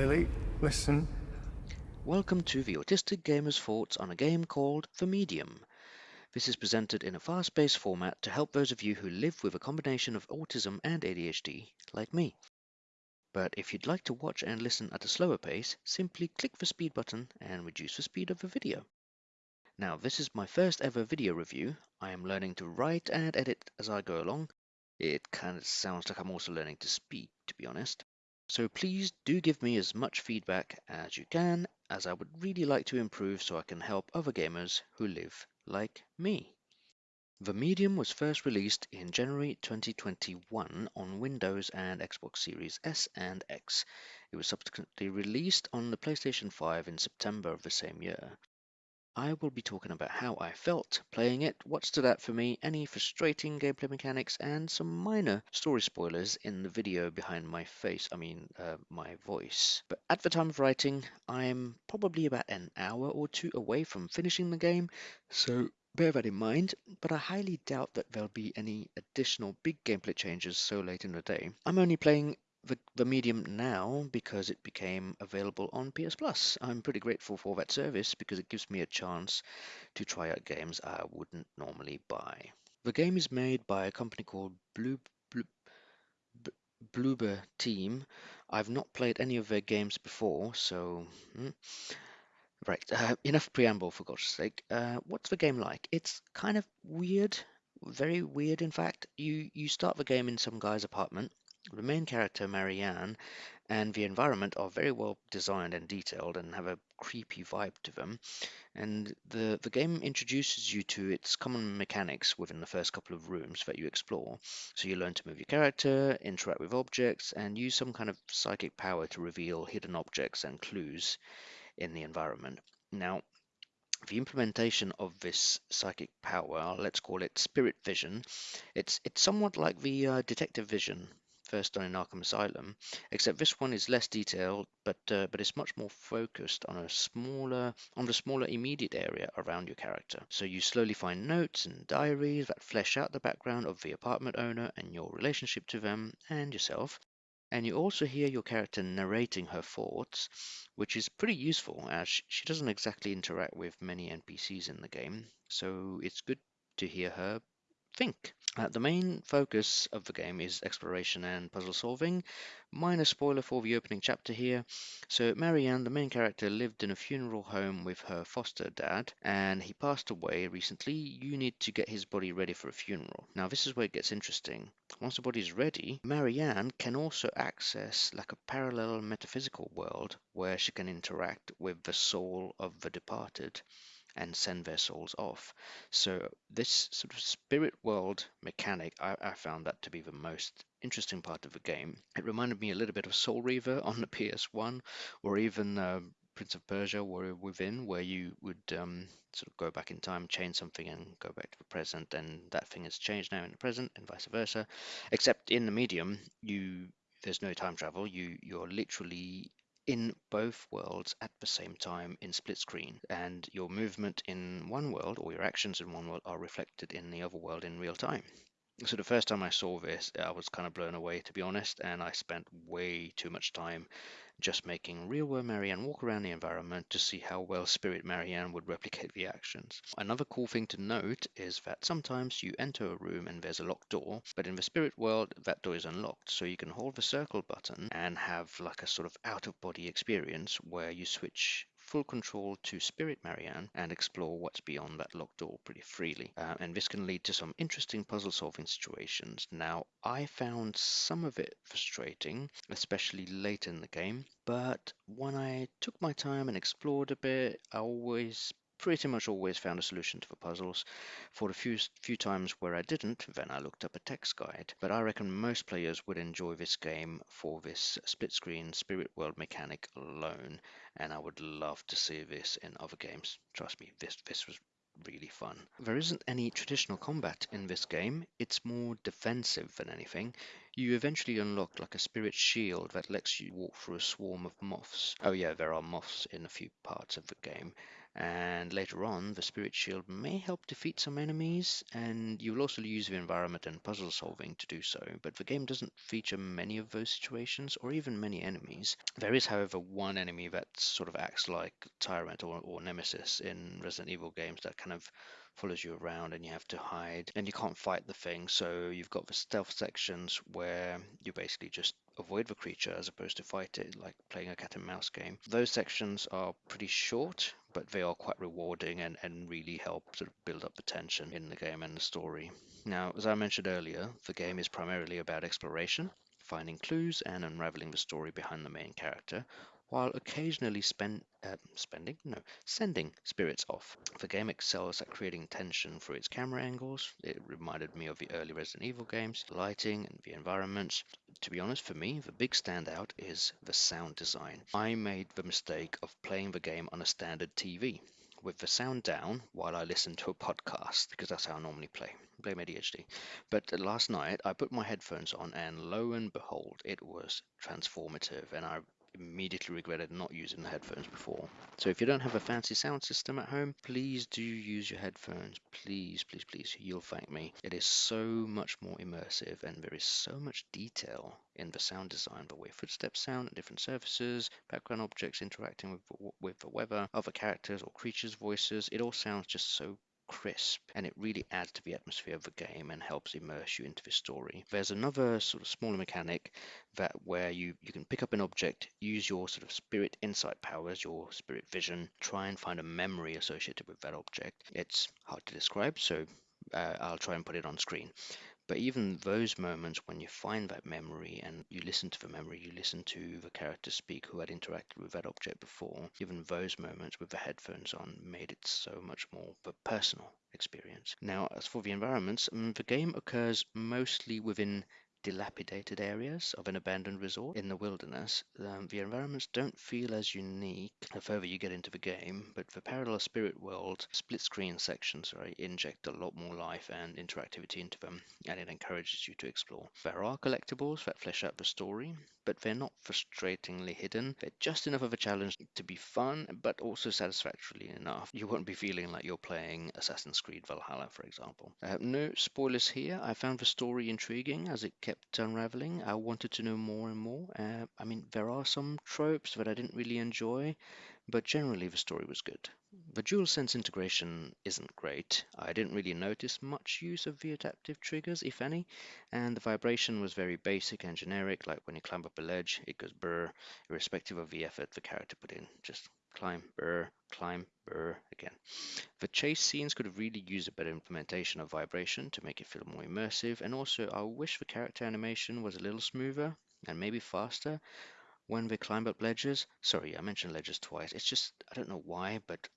Lily, listen. Welcome to the Autistic Gamer's Thoughts on a game called The Medium. This is presented in a fast-paced format to help those of you who live with a combination of autism and ADHD, like me. But if you'd like to watch and listen at a slower pace, simply click the speed button and reduce the speed of the video. Now, this is my first ever video review. I am learning to write and edit as I go along. It kind of sounds like I'm also learning to speak, to be honest. So please do give me as much feedback as you can, as I would really like to improve so I can help other gamers who live like me. The Medium was first released in January 2021 on Windows and Xbox Series S and X. It was subsequently released on the PlayStation 5 in September of the same year. I will be talking about how I felt playing it, what stood out for me, any frustrating gameplay mechanics, and some minor story spoilers in the video behind my face, I mean, uh, my voice. But at the time of writing, I'm probably about an hour or two away from finishing the game, so bear that in mind, but I highly doubt that there'll be any additional big gameplay changes so late in the day. I'm only playing the, the medium now because it became available on PS Plus. I'm pretty grateful for that service because it gives me a chance to try out games I wouldn't normally buy. The game is made by a company called Blue, Blue, Bloober Team. I've not played any of their games before, so hmm. right. Uh, enough preamble for God's sake. Uh, what's the game like? It's kind of weird, very weird. In fact, you you start the game in some guy's apartment the main character, Marianne, and the environment are very well designed and detailed and have a creepy vibe to them. And the, the game introduces you to its common mechanics within the first couple of rooms that you explore. So you learn to move your character, interact with objects, and use some kind of psychic power to reveal hidden objects and clues in the environment. Now, the implementation of this psychic power, let's call it spirit vision, it's it's somewhat like the uh, detective vision first done in Arkham Asylum, except this one is less detailed, but uh, but it's much more focused on a smaller on the smaller immediate area around your character. So you slowly find notes and diaries that flesh out the background of the apartment owner and your relationship to them and yourself. And you also hear your character narrating her thoughts, which is pretty useful as she doesn't exactly interact with many NPCs in the game. So it's good to hear her think. Uh, the main focus of the game is exploration and puzzle solving. Minor spoiler for the opening chapter here. So Marianne, the main character, lived in a funeral home with her foster dad, and he passed away recently. You need to get his body ready for a funeral. Now this is where it gets interesting. Once the body is ready, Marianne can also access like a parallel metaphysical world where she can interact with the soul of the departed and send their souls off. So this sort of spirit world mechanic, I, I, found that to be the most interesting part of the game. It reminded me a little bit of Soul Reaver on the PS1, or even uh, Prince of Persia Warrior Within, where you would um, sort of go back in time, change something, and go back to the present, and that thing has changed now in the present, and vice versa. Except in the medium, you there's no time travel. You you're literally in both worlds at the same time in split screen and your movement in one world or your actions in one world are reflected in the other world in real time so the first time I saw this, I was kind of blown away, to be honest, and I spent way too much time just making real world Marianne walk around the environment to see how well Spirit Marianne would replicate the actions. Another cool thing to note is that sometimes you enter a room and there's a locked door, but in the spirit world that door is unlocked, so you can hold the circle button and have like a sort of out of body experience where you switch full control to Spirit Marianne and explore what's beyond that locked door pretty freely. Uh, and this can lead to some interesting puzzle solving situations. Now, I found some of it frustrating, especially late in the game, but when I took my time and explored a bit, I always pretty much always found a solution to the puzzles. For a few, few times where I didn't, then I looked up a text guide. But I reckon most players would enjoy this game for this split screen spirit world mechanic alone, and I would love to see this in other games. Trust me, this, this was really fun. There isn't any traditional combat in this game, it's more defensive than anything. You eventually unlock like a spirit shield that lets you walk through a swarm of moths. Oh yeah, there are moths in a few parts of the game. And later on the spirit shield may help defeat some enemies and you will also use the environment and puzzle solving to do so but the game doesn't feature many of those situations or even many enemies. There is however one enemy that sort of acts like tyrant or, or nemesis in resident evil games that kind of follows you around and you have to hide and you can't fight the thing so you've got the stealth sections where you basically just avoid the creature as opposed to fight it like playing a cat and mouse game. Those sections are pretty short but they are quite rewarding and, and really help sort of build up the tension in the game and the story. Now as i mentioned earlier the game is primarily about exploration finding clues and unraveling the story behind the main character while occasionally spend, uh, spending, no, sending spirits off. The game excels at creating tension through its camera angles. It reminded me of the early Resident Evil games, lighting and the environments. To be honest, for me, the big standout is the sound design. I made the mistake of playing the game on a standard TV with the sound down while I listen to a podcast because that's how I normally play. Blame ADHD. But last night I put my headphones on and lo and behold, it was transformative and I immediately regretted not using the headphones before. So if you don't have a fancy sound system at home, please do use your headphones. Please, please, please. You'll thank me. It is so much more immersive and there is so much detail in the sound design, the way footsteps sound at different surfaces, background objects interacting with, with the weather, other characters or creatures' voices. It all sounds just so crisp and it really adds to the atmosphere of the game and helps immerse you into the story. There's another sort of smaller mechanic that where you, you can pick up an object, use your sort of spirit insight powers, your spirit vision, try and find a memory associated with that object. It's hard to describe, so uh, I'll try and put it on screen. But even those moments when you find that memory and you listen to the memory, you listen to the character speak who had interacted with that object before, even those moments with the headphones on made it so much more of a personal experience. Now, as for the environments, um, the game occurs mostly within dilapidated areas of an abandoned resort in the wilderness, um, the environments don't feel as unique the further you get into the game, but the parallel spirit world split screen sections right, inject a lot more life and interactivity into them, and it encourages you to explore. There are collectibles that flesh out the story, but they're not frustratingly hidden. They're just enough of a challenge to be fun, but also satisfactorily enough. You won't be feeling like you're playing Assassin's Creed Valhalla, for example. Uh, no spoilers here. I found the story intriguing as it kept unraveling. I wanted to know more and more. Uh, I mean, there are some tropes that I didn't really enjoy, but generally the story was good. The DualSense integration isn't great. I didn't really notice much use of the adaptive triggers, if any, and the vibration was very basic and generic, like when you climb up a ledge, it goes brr, irrespective of the effort the character put in. Just climb, brr, climb, brr again. The chase scenes could have really used a better implementation of vibration to make it feel more immersive, and also I wish the character animation was a little smoother and maybe faster when they climb up ledges. Sorry, I mentioned ledges twice. It's just, I don't know why, but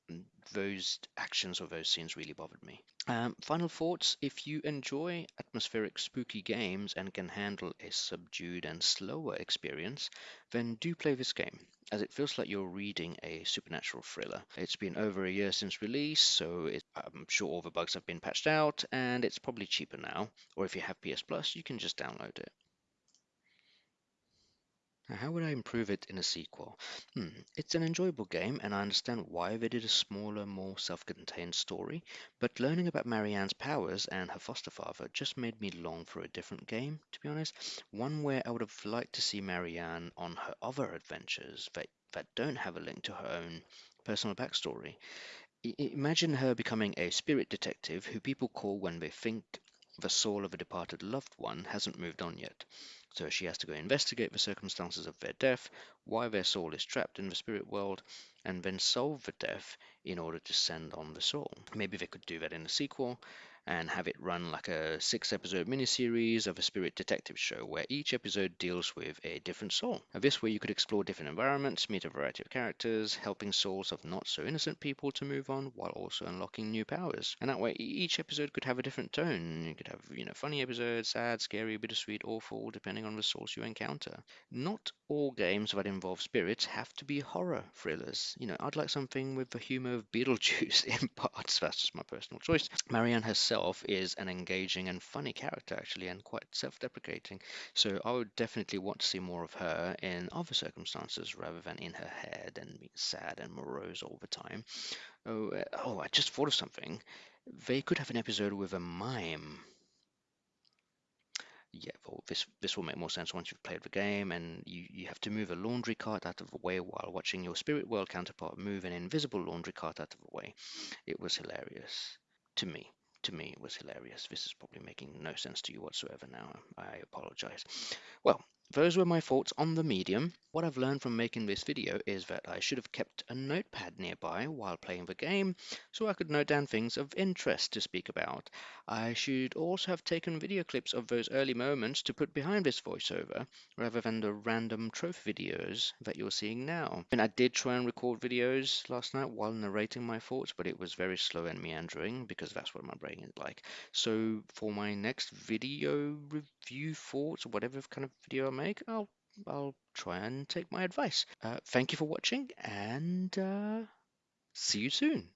those actions or those scenes really bothered me. Um, final thoughts if you enjoy atmospheric, spooky games and can handle a subdued and slower experience, then do play this game, as it feels like you're reading a supernatural thriller. It's been over a year since release, so it, I'm sure all the bugs have been patched out, and it's probably cheaper now. Or if you have PS Plus, you can just download it. Now, how would I improve it in a sequel? Hmm, it's an enjoyable game, and I understand why they did a smaller, more self-contained story, but learning about Marianne's powers and her foster father just made me long for a different game, to be honest. One where I would have liked to see Marianne on her other adventures that, that don't have a link to her own personal backstory. I imagine her becoming a spirit detective who people call when they think the soul of a departed loved one hasn't moved on yet. So she has to go investigate the circumstances of their death, why their soul is trapped in the spirit world, and then solve the death in order to send on the soul. Maybe they could do that in a sequel, and have it run like a six episode miniseries of a spirit detective show where each episode deals with a different soul. Now, this way you could explore different environments, meet a variety of characters, helping souls of not so innocent people to move on while also unlocking new powers. And that way each episode could have a different tone. You could have, you know, funny episodes, sad, scary, bittersweet, awful, depending on the source you encounter. Not all games that involve spirits have to be horror thrillers. You know, I'd like something with the humor of Beetlejuice in parts. That's just my personal choice. Marianne has itself is an engaging and funny character, actually, and quite self deprecating. So I would definitely want to see more of her in other circumstances rather than in her head and being sad and morose all the time. Oh, uh, oh, I just thought of something. They could have an episode with a mime yeah, well, this this will make more sense once you've played the game and you, you have to move a laundry cart out of the way while watching your spirit world counterpart move an invisible laundry cart out of the way. It was hilarious to me. To me, was hilarious. This is probably making no sense to you whatsoever now. I apologize. Well, those were my thoughts on the medium. What I've learned from making this video is that I should have kept a notepad nearby while playing the game so I could note down things of interest to speak about. I should also have taken video clips of those early moments to put behind this voiceover rather than the random trophy videos that you're seeing now. And I did try and record videos last night while narrating my thoughts, but it was very slow and meandering because that's what my brain is like. So for my next video review thoughts or whatever kind of video I make, make, I'll I'll try and take my advice. Uh, thank you for watching, and uh, see you soon.